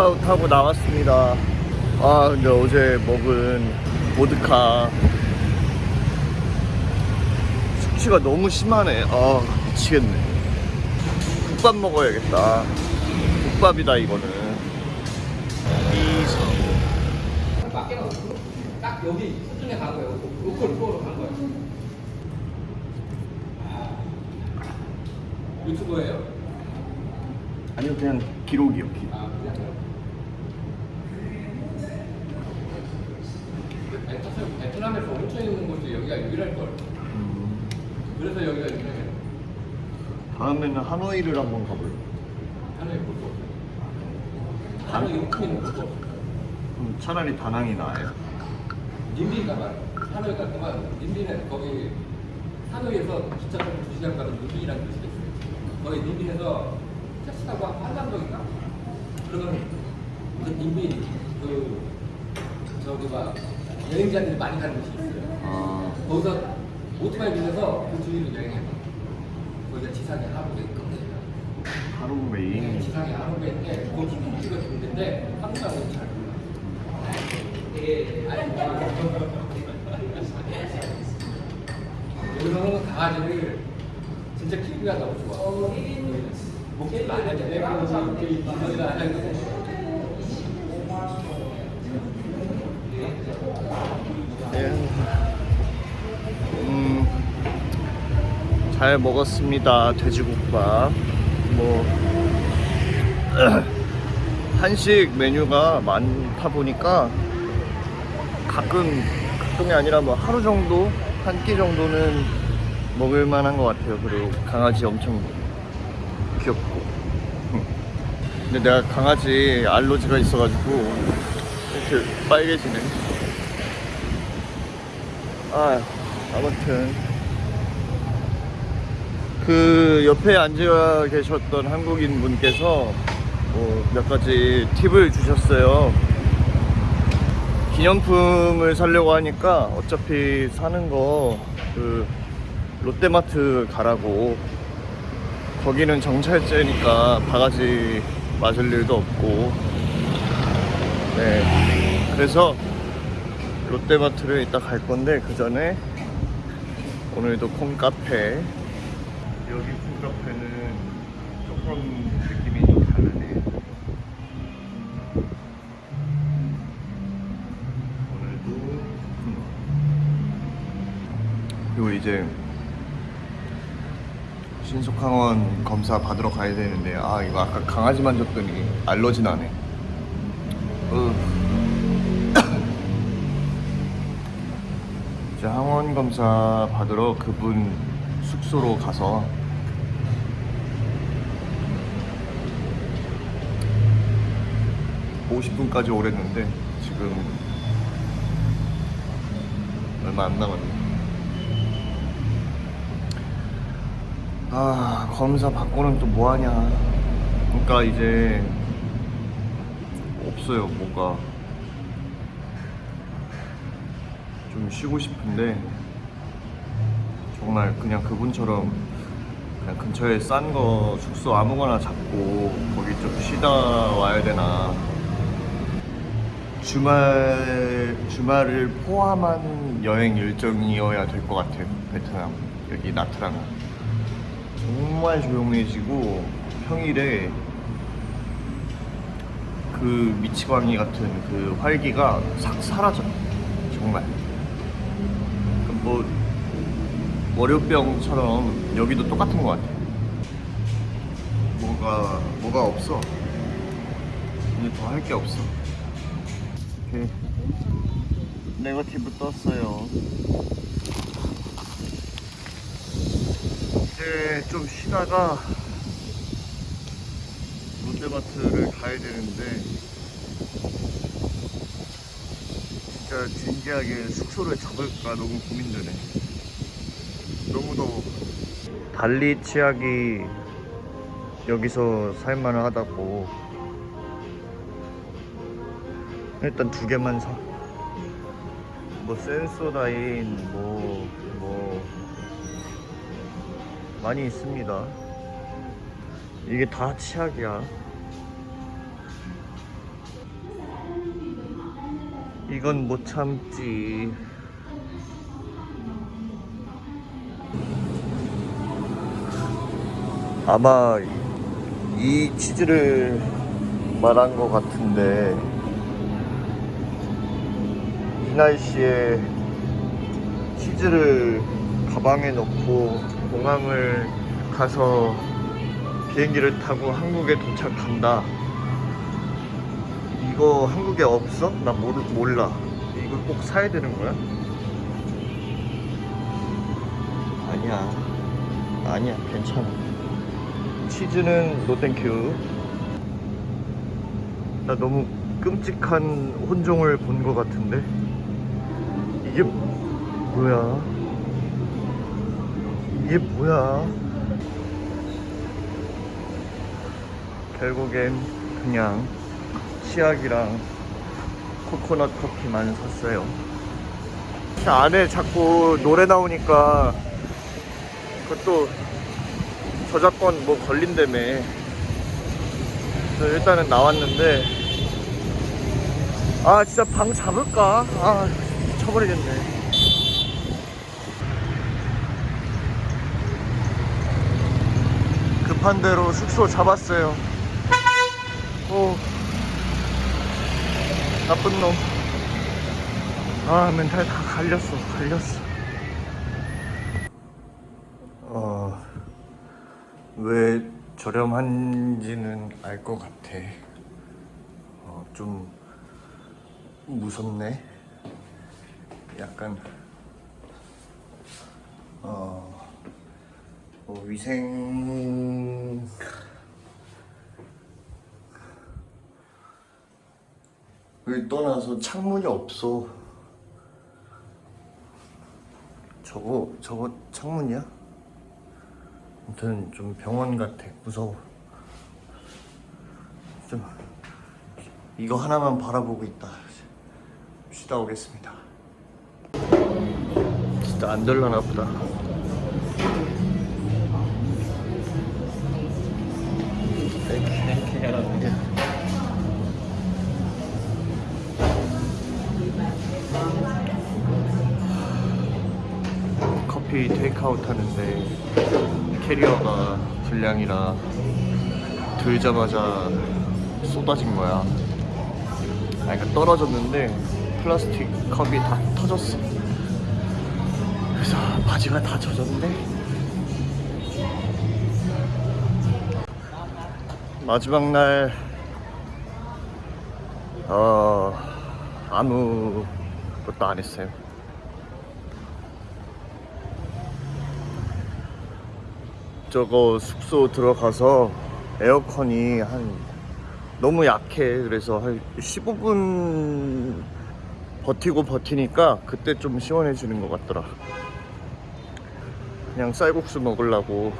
체크아웃하고 나왔습니다. 아 근데 어제 먹은 보드카 숙취가 너무 심하네. 아 미치겠네. 국밥 먹어야겠다. 국밥이다 이거는. 이성 밖에가 딱 여기 수준에 간 거예요. local local로 간 거예요. 유튜버예요? 아니요 그냥 기록이요 기록. 아 그래요? 아니, 사실 베트남 에서 온천 있는 곳이 여기가 유일할 걸. 그래서 여기가 유명해요. 다음에는 하노이를 한번 가볼래 하노이 볼수 없어요. 하노이 이만큼 있는 곳도. 그럼 차라리 다낭이 나아요 님비가 말 하노이가 그만 님비는 거기 하노이에서 기차 타고 2시간 가는 님비라는 도시가 있어요. 거기 님비에서 택시 타고 한남동인가? 그러면 그 님비 그 저기 막 여행자들이 많이 가는 곳이 있어요. 아 거기서 오토바이 빌려서 그 주위를 여행해봐. 거기가 지상에 하루에 끝내요. 하루웨이 지상에 하루에인데 거기 TV가 좋은데 한국 사람은 잘 몰라. 여기서는 강아지를 진짜 키우기가 너무 좋아. 목소리도 안 하게 내고 목소리도 안 음, 잘 먹었습니다. 돼지국밥. 뭐, 한식 메뉴가 많다 보니까 가끔, 가끔이 아니라 뭐 하루 정도, 한 끼 정도는 먹을 만한 것 같아요. 그리고 강아지 엄청 귀엽고. 근데 내가 강아지 알러지가 있어가지고 이렇게 빨개지네. 아, 아무튼 그 옆에 앉아 계셨던 한국인 분께서 뭐 몇 가지 팁을 주셨어요. 기념품을 사려고 하니까 어차피 사는 거 그 롯데마트 가라고. 거기는 정찰제니까 바가지 맞을 일도 없고. 네. 그래서 롯데마트를 이따 갈 건데 그 전에 오늘도 콩카페 여기 콩카페는 조금 느낌이 좀 다르네. 오늘도 그리고 이제 신속항원 검사 받으러 가야 되는데 아 이거 아까 강아지 만졌더니 알러지 나네. 으. 이제 항원 검사 받으러 그분 숙소로 가서 (50분까지) 오랬는데 지금 얼마 안 남았네. 아 검사 받고는 또 뭐하냐. 그러니까 이제 없어요 뭐가. 좀 쉬고 싶은데 정말 그냥 그분처럼 그냥 근처에 싼 거 숙소 아무거나 잡고 거기 좀 쉬다 와야 되나 주말 주말을 포함한 여행 일정이어야 될 것 같아요 베트남 여기 나트랑 정말 조용해지고 평일에 그 미치광이 같은 그 활기가 싹 사라져 정말 뭐 월요병처럼 여기도 똑같은 것 같아. 뭐가 뭐가 없어. 이제 더할 게 없어. 이렇게 네거티브 떴어요. 이제 좀 쉬다가 롯데마트를 가야 되는데 진짜 진지하게 숙소를 잡을까 너무 고민되네. 너무 더워. 발리 치약이 여기서 살만하다고. 일단 두 개만 사. 뭐 센소다인 뭐뭐 많이 있습니다. 이게 다 치약이야. 이건 못 참지. 아마 이 치즈를 말한 것 같은데 이 날씨에 치즈를 가방에 넣고 공항을 가서 비행기를 타고 한국에 도착한다. 이거 한국에 없어? 나 모르, 몰라. 이거 꼭 사야 되는 거야? 아니야. 아니야, 괜찮아. 치즈는 no thank you. 나 너무 끔찍한 혼종을 본 것 같은데? 이게 뭐야? 이게 뭐야? 결국엔 그냥 치약이랑 코코넛 커피만 샀어요. 안에 자꾸 노래 나오니까 그것도 저작권 뭐 걸린다며. 일단은 나왔는데 아 진짜 방 잡을까? 아 미쳐버리겠네. 급한 대로 숙소 잡았어요. 오 나쁜 놈. 아 멘탈 다 갈렸어, 갈렸어. 어, 왜 저렴한지는 알 것 같아. 어, 좀 무섭네. 약간 어, 뭐 위생 을 떠나서 창문이 없어. 저거 저거 창문이야? 아무튼 좀 병원 같아. 무서워. 좀 이거 하나만 바라보고 있다. 쉬다 오겠습니다. 진짜 안 될라나 보다. 커피 테이크아웃 하는데 캐리어가 불량이라 들자마자 쏟아진 거야. 아, 그러니까 떨어졌는데 플라스틱 컵이 다 터졌어. 바지가 다 젖었는데? 마지막 날 어, 아무것도 안 했어요. 저거 숙소 들어가서 에어컨이 한 너무 약해. 그래서 한 15분 버티고 버티니까 그때 좀 시원해지는 것 같더라 그냥 쌀국수 먹으려고.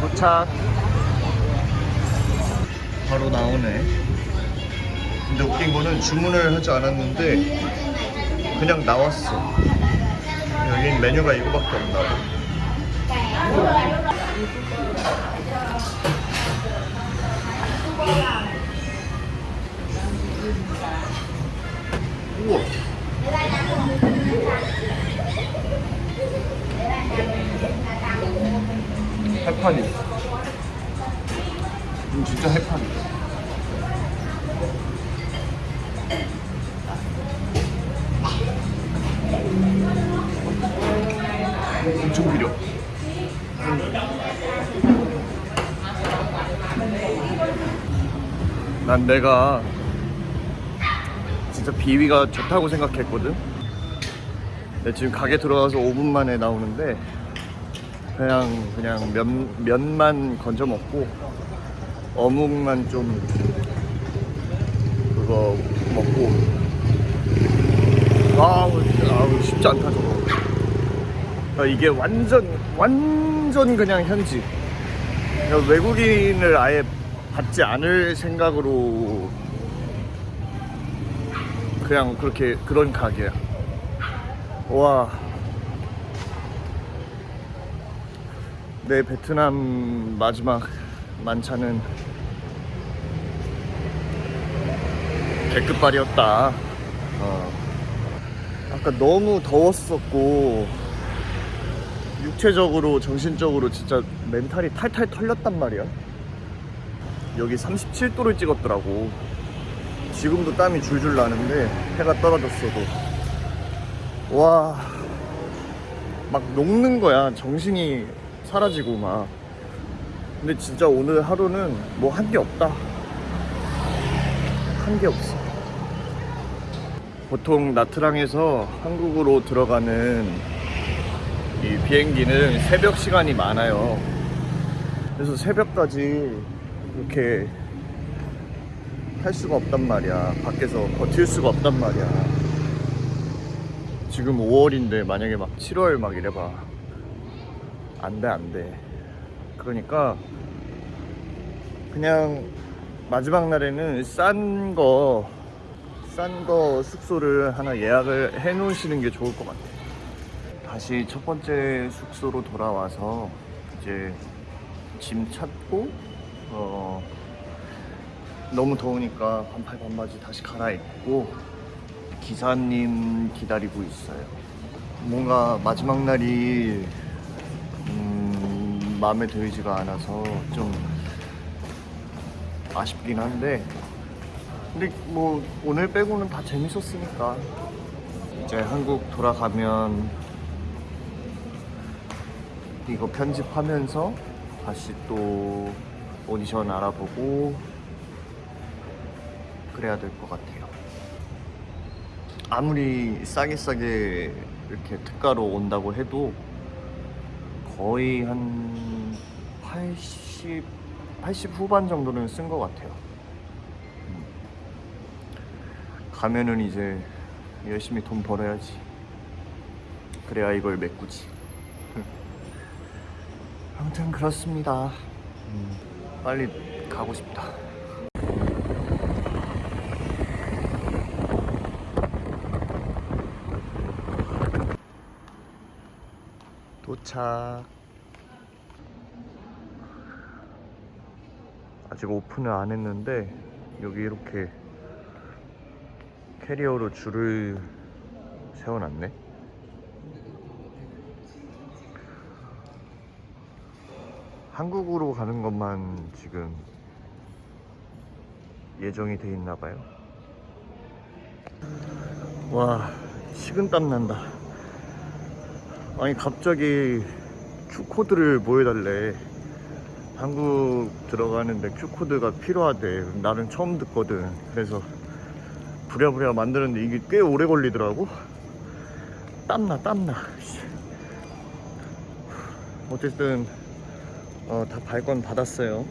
도착. 바로 나오네. 근데 웃긴 거는 주문을 하지 않았는데 그냥 나왔어. 여긴 메뉴가 이거밖에 없나 봐. 우와 해파리 음, 진짜 해파리 엄청 비려. 난 내가 진짜 비위가 좋다고 생각했거든 근데 지금 가게 들어가서 5분 만에 나오는데 그냥 그냥 면, 면만 건져 먹고 어묵만 좀 그거 먹고. 아우, 아우 쉽지 않다 저거. 아, 이게 완전 완전 그냥 현지. 그냥 외국인을 아예 받지 않을 생각으로 그냥 그렇게 그런 가게야 와 내 베트남 마지막 만찬은 배끝발이었다. 어. 아까 너무 더웠었고 육체적으로 정신적으로 진짜 멘탈이 탈탈 털렸단 말이야. 여기 37도를 찍었더라고. 지금도 땀이 줄줄 나는데 해가 떨어졌어도 와. 막 녹는 거야. 정신이 사라지고 막. 근데 진짜 오늘 하루는 뭐 한 게 없다. 한 게 없어. 보통 나트랑에서 한국으로 들어가는 이 비행기는 새벽 시간이 많아요. 그래서 새벽까지 이렇게 탈 수가 없단 말이야. 밖에서 버틸 수가 없단 말이야. 지금 5월인데 만약에 막 7월 막 이래봐. 안 돼, 안 돼. 그러니까 그냥 마지막 날에는 싼 거, 싼 거 숙소를 하나 예약을 해 놓으시는 게 좋을 것 같아. 다시 첫 번째 숙소로 돌아와서 이제 짐 찾고, 어, 너무 더우니까 반팔 반바지 다시 갈아입고 기사님 기다리고 있어요. 뭔가 마지막 날이 음, 마음에 들지가 않아서 좀 아쉽긴 한데 근데 뭐 오늘 빼고는 다 재밌었으니까 이제 한국 돌아가면 이거 편집하면서 다시 또 오디션 알아보고 그래야 될 것 같아요. 아무리 싸게 싸게 이렇게 특가로 온다고 해도 거의 한 80, 80 후반 정도는 쓴 것 같아요. 음. 가면은 이제 열심히 돈 벌어야지. 그래야 이걸 메꾸지. 아무튼 그렇습니다. 음, 빨리 가고 싶다. 도착. 아직 오픈을 안 했는데 여기 이렇게 캐리어로 줄을 세워놨네. 한국으로 가는 것만 지금 예정이 돼 있나 봐요. 와, 식은땀 난다. 아니 갑자기 Q코드를 보여달래. 한국 들어가는데 Q코드가 필요하대. 나는 처음 듣거든. 그래서 부랴부랴 만드는데 이게 꽤 오래 걸리더라고. 땀나 땀나. 씨. 어쨌든 어, 다 발권 받았어요.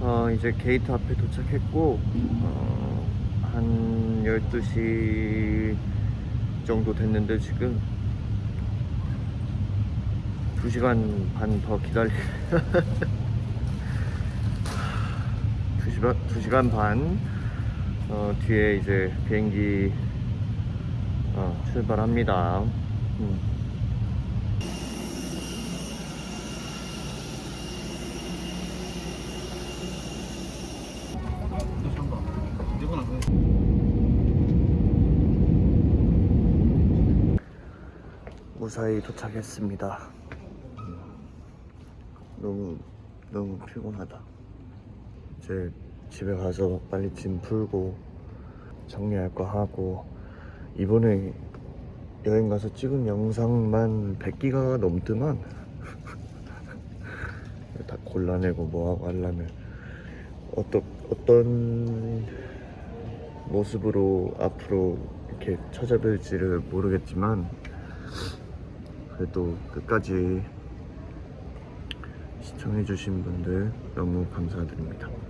어, 이제 게이트 앞에 도착했고 어, 한 12시 정도 됐는데 지금 2시간 반 더 기다리 2시간, 2시간 반 어, 뒤에 이제 비행기 어, 출발합니다 음. 무사히 도착했습니다 너무 너무 피곤하다. 이제 집에 가서 빨리 짐 풀고 정리할 거 하고 이번에 여행 가서 찍은 영상만 100기가가 넘더만 다 골라내고 뭐하고 하려면 어떤 어떤 모습으로 앞으로 이렇게 찾아뵐지를 모르겠지만 그래도 끝까지 시청해주신 분들 너무 감사드립니다.